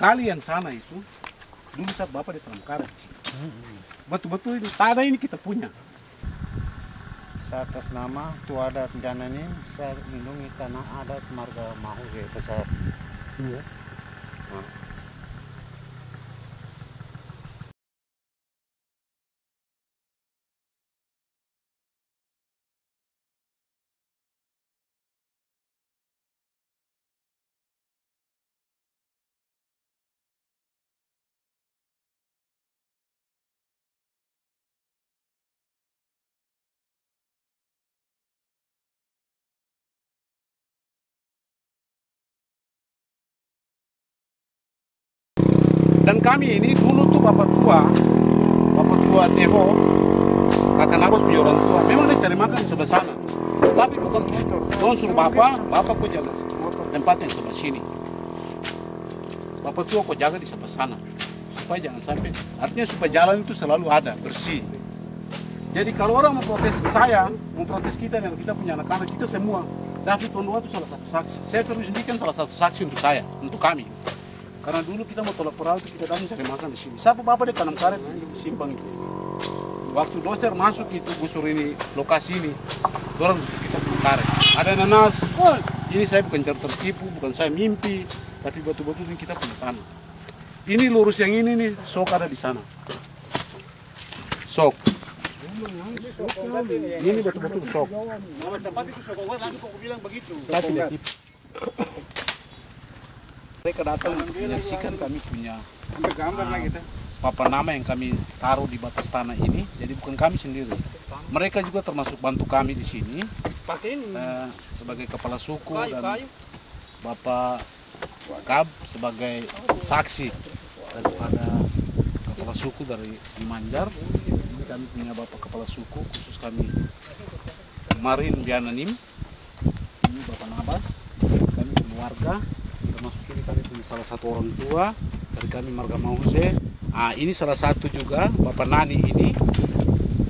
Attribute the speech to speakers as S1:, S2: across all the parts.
S1: kali yang sana itu dulu saat bapak di tanam karet betul-betul ini tanah ini kita punya
S2: Saya atas nama Tua Adat Jana ini saya lindungi tanah adat marga Mahuge besar.
S1: Iya. Dan kami ini dulu tuh bapak tua, bapak tua Devo, kakak Nabas punya orang tua. Memang dia cari makan di sebelah sana. Tapi bukan Tuhan suruh bapak, bapak kok jaga tempat yang sebelah sini. Bapak tua kok jaga di sebelah sana. Supaya jangan sampai, artinya supaya jalan itu selalu ada, bersih. Jadi kalau orang mau protes saya, mau protes kita dan kita punya anak-anak, kita semua, David Tondua itu salah satu saksi. Saya terus indikan salah satu saksi untuk saya, untuk kami. Karena dulu kita mau tolak perahu kita datang cari makan di sini. Siapa bapak dia tanam karet di simpang itu. Waktu doster masuk itu busur ini lokasi ini, orang kita tanam karet. Ada nanas. Ini saya bukan cari tertipu, bukan saya mimpi, tapi betul-betul ini kita punya tanah. Ini lurus yang ini nih, sok ada di sana. Sok. Ini betul-betul sok.
S2: Tempat itu sokokan lagi kok bilang begitu.
S1: Saya tidak tipu. Mereka datang untuk menyaksikan kami punya papan nama yang kami taruh di batas tanah ini. Jadi bukan kami sendiri. Mereka juga termasuk bantu kami di sini eh, sebagai kepala suku dan Bapak Kab sebagai saksi daripada kepala suku dari Manjar. Ini kami punya Bapak kepala suku khusus kami Marin Biananim. Ini Bapak Nabas. Kami keluarga termasuk ini kami punya salah satu orang tua dari kami Marga Mause. Ah, ini salah satu juga Bapak Nani ini.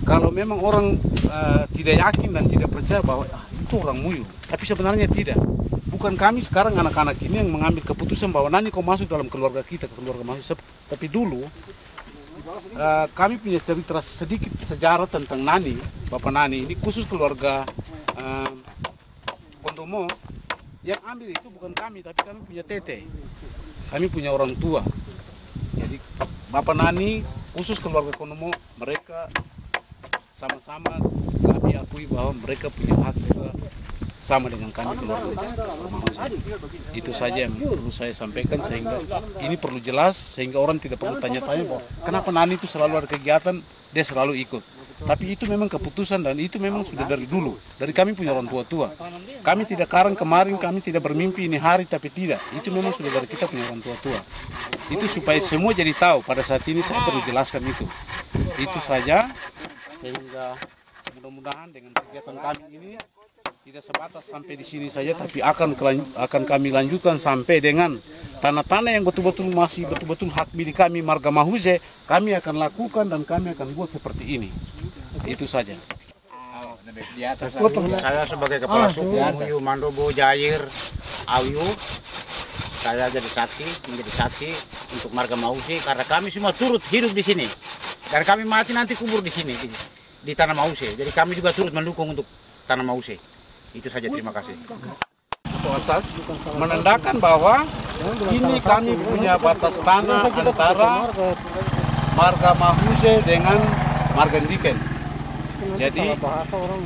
S1: Kalau memang orang eh, tidak yakin dan tidak percaya bahwa ah, itu orang Muyu, tapi sebenarnya tidak. Bukan kami sekarang anak-anak ini yang mengambil keputusan bahwa Nani kau masuk dalam keluarga kita, ke keluarga masuk. Sep- Tapi dulu eh, kami punya cerita sedikit sejarah tentang Nani, Bapak Nani ini khusus keluarga eh, Kondomo yang ambil itu bukan kami tapi kami punya tete. Kami punya orang tua. Jadi bapak nani khusus keluarga Kondomo mereka sama-sama kami akui bahwa mereka punya hak juga sama dengan kami itu saja yang perlu saya sampaikan sehingga ini perlu jelas sehingga orang tidak perlu tanya-tanya kenapa Nani itu selalu ada kegiatan dia selalu ikut tapi itu memang keputusan dan itu memang sudah dari dulu. Dari kami punya orang tua-tua. Kami tidak karang kemarin kami tidak bermimpi ini hari tapi tidak. Itu memang sudah dari kita punya orang tua-tua. Itu supaya semua jadi tahu pada saat ini saya perlu jelaskan itu. Itu saja. Sehingga mudah-mudahan dengan kegiatan kami ini tidak sebatas sampai di sini saja tapi akan akan kami lanjutkan sampai dengan tanah-tanah yang betul-betul masih betul-betul hak milik kami Marga Mahuze kami akan lakukan dan kami akan buat seperti ini itu saja.
S2: Di atas saya sebagai kepala suku Muyu Mandobo Jair Awiu saya jadi saksi menjadi saksi untuk marga Mausi karena kami semua turut hidup di sini. Dan kami mati nanti kubur di sini di, di tanah Mausi. Jadi kami juga turut mendukung untuk tanah Mausi. Itu saja terima kasih.
S1: Proses menandakan bahwa ini kami punya batas tanah antara Marga Mahuze dengan Marga Diken. Jadi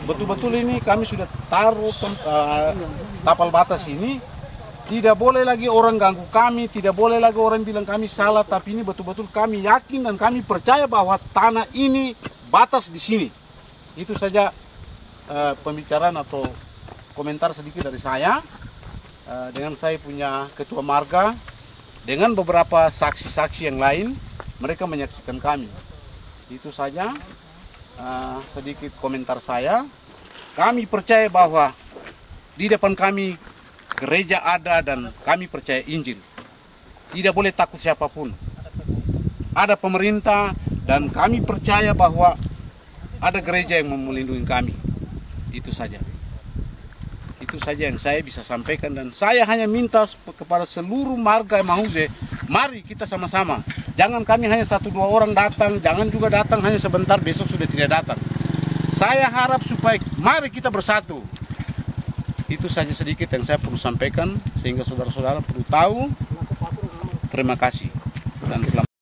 S1: betul-betul ini kami sudah taruh eh, tapal batas ini tidak boleh lagi orang ganggu kami, tidak boleh lagi orang bilang kami salah, tapi ini betul-betul kami yakin dan kami percaya bahwa tanah ini batas di sini. Itu saja eh, pembicaraan atau komentar sedikit dari saya. Eh, dengan saya punya ketua marga, dengan beberapa saksi-saksi yang lain, mereka menyaksikan kami. Itu saja eh, sedikit komentar saya. Kami percaya bahwa di depan kami gereja ada dan kami percaya Injil. Tidak boleh takut siapa pun. Ada pemerintah dan kami percaya bahwa ada gereja yang melindungi kami. Itu saja. Itu saja yang saya bisa sampaikan dan saya hanya minta kepada seluruh marga Mahuze Mari kita sama-sama. Jangan kami hanya satu dua orang datang, jangan juga datang hanya sebentar besok sudah tidak datang. Saya harap supaya mari kita bersatu. Itu saja sedikit yang saya perlu sampaikan sehingga saudara-saudara perlu tahu. Terima kasih dan selamat.